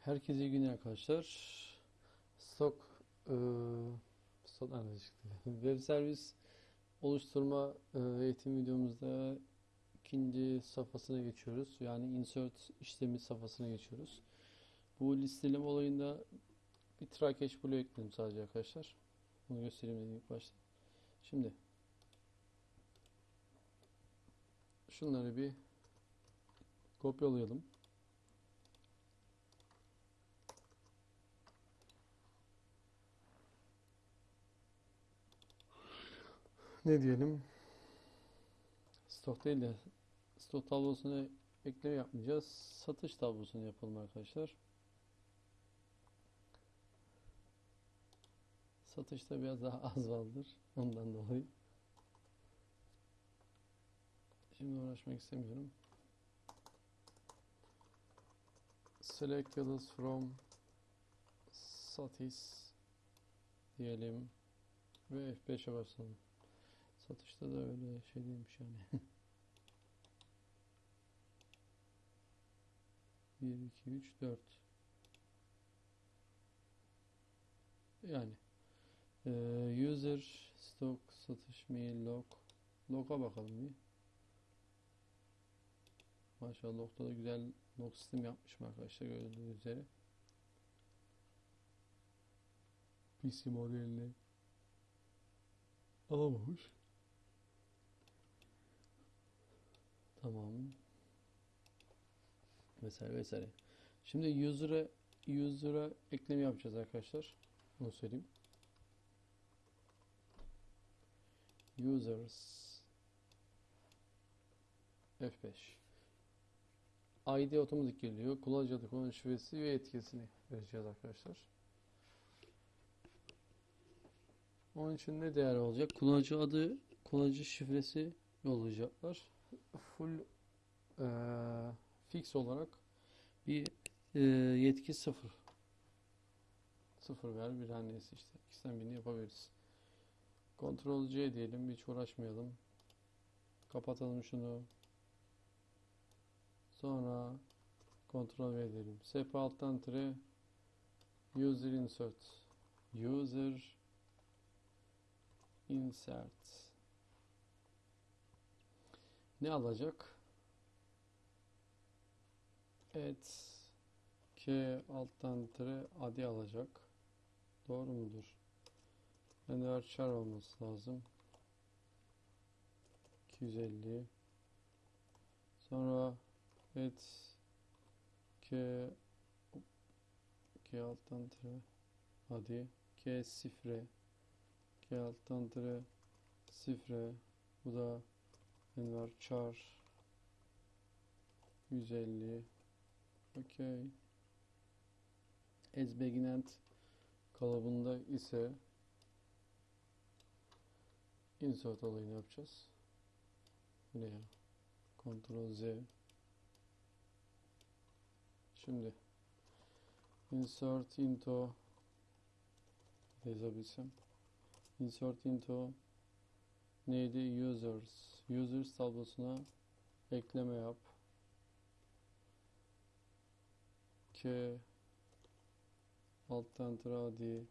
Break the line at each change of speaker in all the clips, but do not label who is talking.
Herkese iyi günler arkadaşlar. Stok eee stok çıktı? Web servis oluşturma eee, eğitim videomuzda ikinci safhasına geçiyoruz. Yani insert işlemi safhasına geçiyoruz. Bu listeleme olayında bir catch bloğu ekledim sadece arkadaşlar. Bunu göstereyim dedim ilk başta. Şimdi şunları bir kopyalayalım. Ne diyelim? Stok değil de stok tablosuna ekleme yapmayacağız. Satış tablosunu yapalım arkadaşlar. Satışta biraz daha az vardır. Ondan dolayı. Şimdi uğraşmak istemiyorum. Select yıldız from satis diyelim ve F5'e basalım. Satışta da öyle şey değilmiş yani. 1, 2, 3, 4. Yani eee, user stock satış mail log log'a bakalım bir. Maşallah log'da da güzel log sistem yapmışım arkadaşlar gördüğünüz üzere. PC modelini alamamış. Tamam. Vesaire vesaire. Şimdi user'a user'a ekleme yapacağız arkadaşlar. Bunu söyleyeyim. Users F5 ID otomatik geliyor. Kullanıcı adı, kullanıcı şifresi ve etkisini vereceğiz arkadaşlar. Onun için ne değer olacak? Kullanıcı adı, kullanıcı şifresi yollayacaklar. Full eee, fix olarak bir eee, yetki sıfır. Sıfır ver bir hanesi işte. İkisinden birini yapabiliriz. Ctrl C diyelim. Hiç uğraşmayalım. Kapatalım şunu. Sonra Ctrl V diyelim. SP alttan tire user insert. User insert. Ne alacak? Et K alttan tire adi alacak. Doğru mudur? Enver char olması lazım. 250 Sonra et K K alttan tire hadi K sifre K alttan tire sifre bu da Enver char 150 Okey. As beginent kalıbında ise insert olayını yapacağız. Bu ne ya? Ctrl Z. Şimdi insert into yazabilsem. Insert into neydi? Users. Users tablosuna ekleme yap. K alttan tıra adi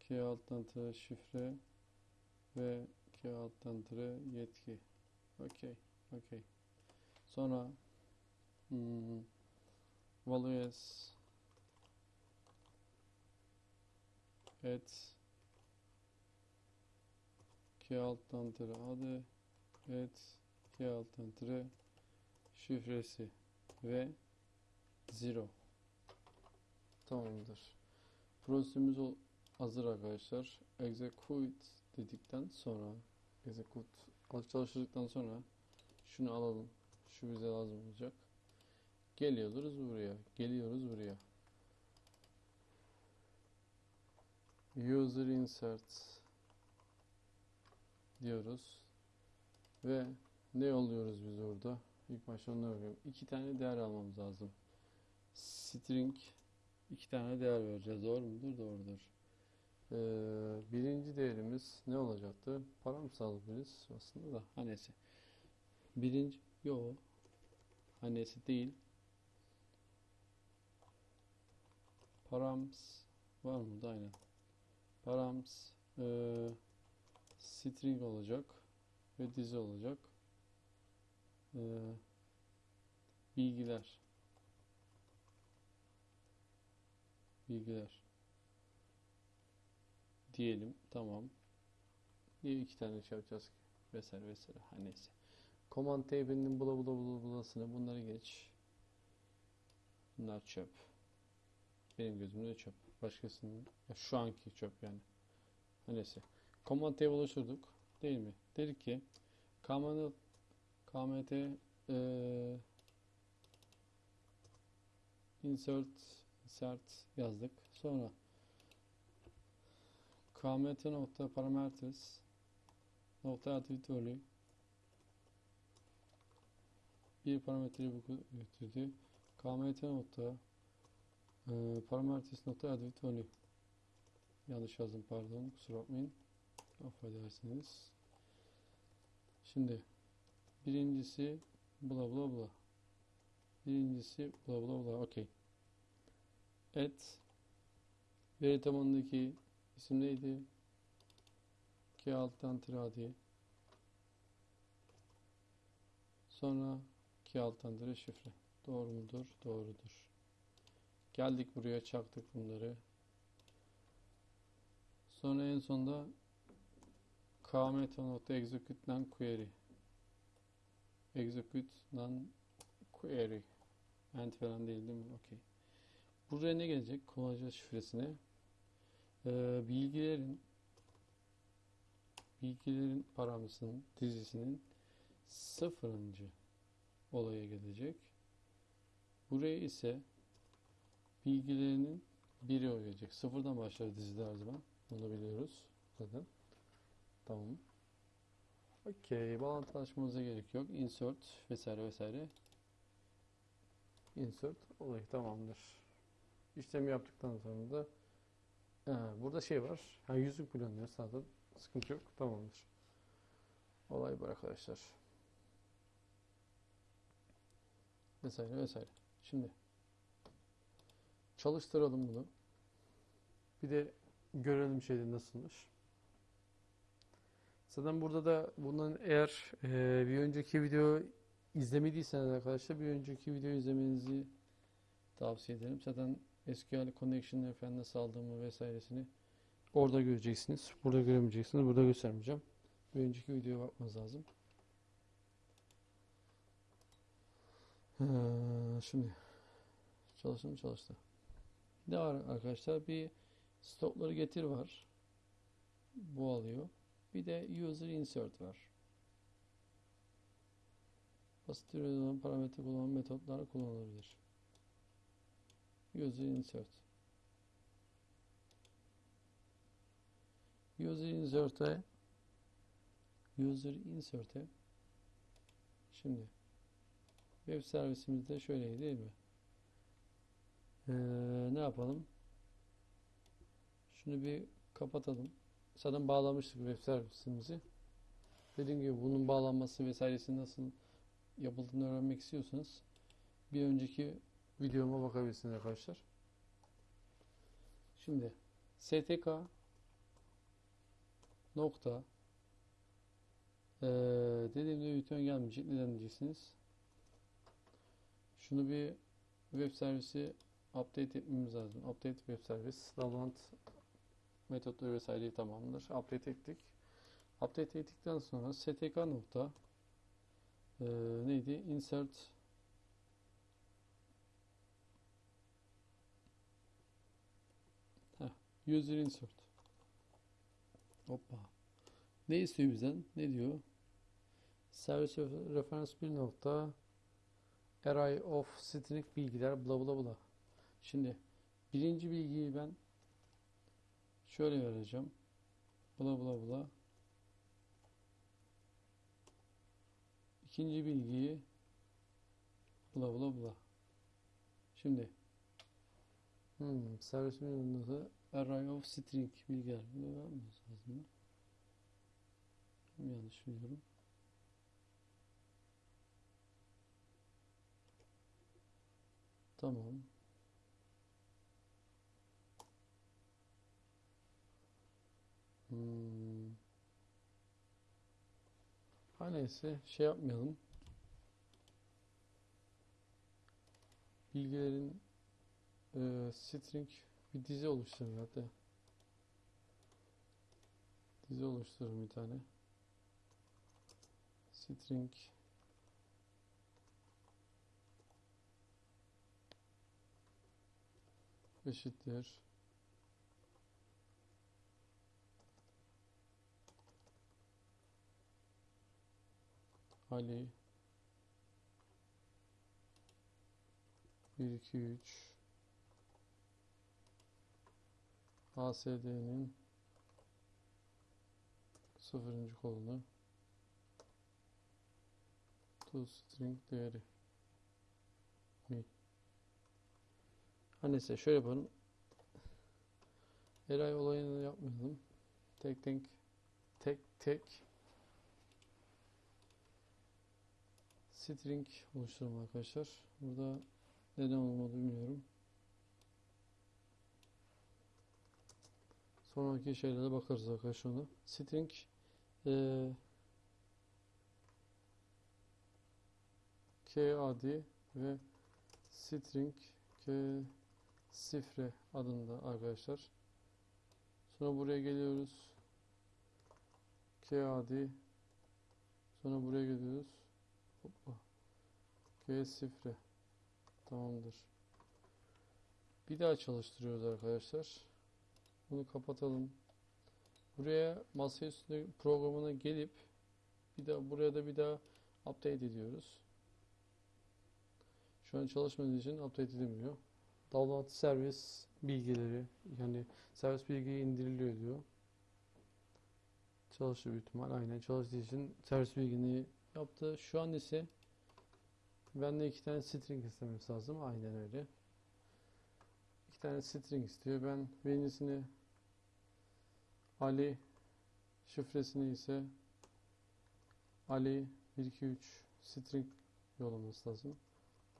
K alttan tıra şifre ve K alttan tıra yetki. Okey. Okey. Sonra hmm, values et K alttan tıra adı et K alttan tıra şifresi ve zero. Tamamdır. Prosesimiz o- hazır arkadaşlar. Execute dedikten sonra execute çalıştırdıktan sonra şunu alalım. Şu bize lazım olacak. Geliyoruz buraya. Geliyoruz buraya. User insert diyoruz. Ve ne yolluyoruz biz orada? İlk başta onu arıyorum. İki tane değer almamız lazım. String iki tane değer vereceğiz. Doğru mudur? Doğrudur. Ee, birinci değerimiz ne olacaktı? Para mı sağlayabiliriz aslında da. Ha neyse. Birinci, yo. Hanesi değil. params var mı aynen. Params eee, string olacak ve dizi olacak. Eee, bilgiler bilgiler diyelim tamam. Niye iki tane şey yapacağız ki? Vesaire vesaire. Ha neyse. Command tab'inin bula bula bula bulasını bunları geç. Bunlar çöp. Benim gözümde çöp. Başkasının ya şu anki çöp yani. Ha neyse. Command tab oluşturduk. Değil mi? Dedik ki kmt kmt eee, insert insert yazdık. Sonra kmt nokta parameters nokta attribute bir parametreyi götürdü. kmt nokta e, parameters nokta attribute yanlış yazdım pardon kusura bakmayın affedersiniz. Şimdi birincisi bla bla bla birincisi bla bla bla okey et veri tabanındaki isim neydi? K alttan tiradi sonra K alttan tire şifre doğru mudur? Doğrudur. Geldik buraya çaktık bunları. Sonra en sonda kmeta.execute'dan query execute'dan query end falan değil değil mi? Okey. Buraya ne gelecek? Kullanıcı şifresine ee, bilgilerin bilgilerin paramasının dizisinin sıfırıncı olaya gelecek. Buraya ise bilgilerinin biri gelecek. Sıfırdan başlar dizide her zaman. Bunu biliyoruz zaten. Tamam. Okey. Bağlantı açmamıza gerek yok. Insert vesaire vesaire. Insert olayı tamamdır. İşlemi yaptıktan sonra da ha, burada şey var. Ha, yüzük planlıyor zaten. Sıkıntı yok. Tamamdır. Olay bu arkadaşlar. Vesaire vesaire. Şimdi çalıştıralım bunu. Bir de görelim şeyde nasılmış. Zaten burada da bundan eğer e, bir önceki video izlemediyseniz arkadaşlar bir önceki videoyu izlemenizi tavsiye ederim. Zaten SQL Connection'ı falan nasıl aldığımı vesairesini orada göreceksiniz. Burada göremeyeceksiniz. Burada göstermeyeceğim. Bir önceki videoya bakmanız lazım. Ha, şimdi çalıştı mı çalıştı. Ne var arkadaşlar? Bir stopları getir var. Bu alıyor. Bir de user insert var. Basit olan parametre kullanan metotlar kullanılabilir. User insert. User insert'e user insert'e şimdi web servisimizde şöyleydi değil mi? Ee, ne yapalım? Şunu bir kapatalım. Zaten bağlamıştık web servisimizi. Dediğim gibi bunun bağlanması vesairesi nasıl yapıldığını öğrenmek istiyorsanız bir önceki videoma bakabilirsiniz arkadaşlar. Şimdi stk nokta ee, dediğimde bütün gelmeyecek. Neden diyeceksiniz? Şunu bir web servisi update etmemiz lazım. Update web servis. Download metotları vesaireyi tamamdır. Update ettik. Update ettikten sonra stk nokta ee, neydi? Insert Heh, user insert. Hoppa. Ne istiyor bizden? Ne diyor? Service reference bir nokta array of string bilgiler bla bla bla. Şimdi birinci bilgiyi ben şöyle vereceğim. Bla bla bla. İkinci bilgiyi bla bla bla. Şimdi hmm, servis menüsü array of string bilgiler. Bunu lazım mı? Yanlış biliyorum. Tamam. Hmm. Ha neyse şey yapmayalım. Bilgilerin e, string bir dizi oluşturun hatta. Dizi oluşturun bir tane. String eşittir. Ali 1 2 3 ASD'nin sıfırıncı kolunu toString değeri mi? Her neyse şöyle yapalım. Eray olayını yapmayalım. Tek tek tek tek string oluşturalım arkadaşlar. Burada neden olmadı bilmiyorum. Sonraki şeylere bakarız arkadaşlar ona. String eee KAD ve string K sifre adında arkadaşlar. Sonra buraya geliyoruz. KAD sonra buraya geliyoruz. Hoppa. Sifre. Tamamdır. Bir daha çalıştırıyoruz arkadaşlar. Bunu kapatalım. Buraya masaüstü programına gelip bir daha buraya da bir daha update ediyoruz. Şu an çalışmadığı için update edilmiyor. Download servis bilgileri yani servis bilgiyi indiriliyor diyor. Çalışıyor büyük ihtimal. Aynen çalıştığı için servis bilgini yaptı. Şu an ise bende iki tane string istemesi lazım. Aynen öyle. İki tane string istiyor. Ben birincisini Ali şifresini ise Ali 123 string yollaması lazım.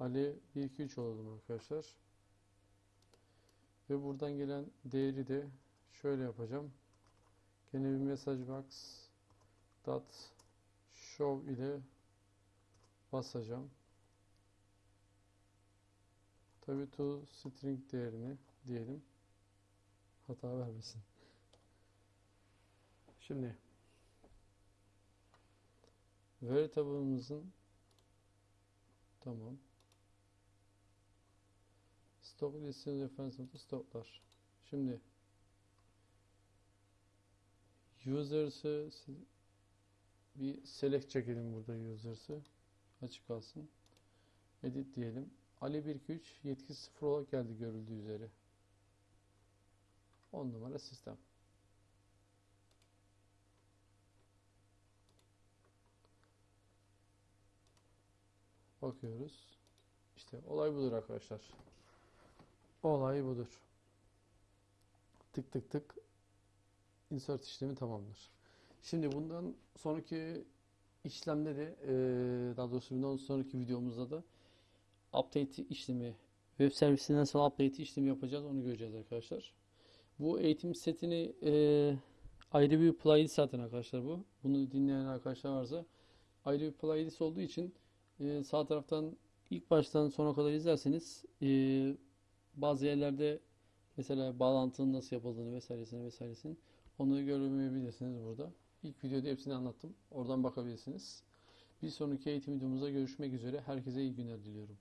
Ali 123 olalım arkadaşlar. Ve buradan gelen değeri de şöyle yapacağım. Gene bir message box dot show ile basacağım. Tabii to string değerini diyelim. Hata vermesin. Şimdi veri tabanımızın tamam. Stock listesi referans notu stoklar. Şimdi users'ı bir select çekelim burada users'ı. Açık kalsın. Edit diyelim. Ali 123 yetki 0 olarak geldi görüldüğü üzere. 10 numara sistem. Bakıyoruz. İşte olay budur arkadaşlar. Olay budur. Tık tık tık insert işlemi tamamdır. Şimdi bundan sonraki işlemde de eee, daha doğrusu bundan sonraki videomuzda da update işlemi web servisinden sonra update işlemi yapacağız. Onu göreceğiz arkadaşlar. Bu eğitim setini eee, ayrı bir playlist zaten arkadaşlar bu. Bunu dinleyen arkadaşlar varsa ayrı bir playlist olduğu için eee, sağ taraftan ilk baştan sona kadar izlerseniz eee, bazı yerlerde mesela bağlantının nasıl yapıldığını vesairesini vesairesini onu göremeyebilirsiniz burada. İlk videoda hepsini anlattım. Oradan bakabilirsiniz. Bir sonraki eğitim videomuzda görüşmek üzere. Herkese iyi günler diliyorum.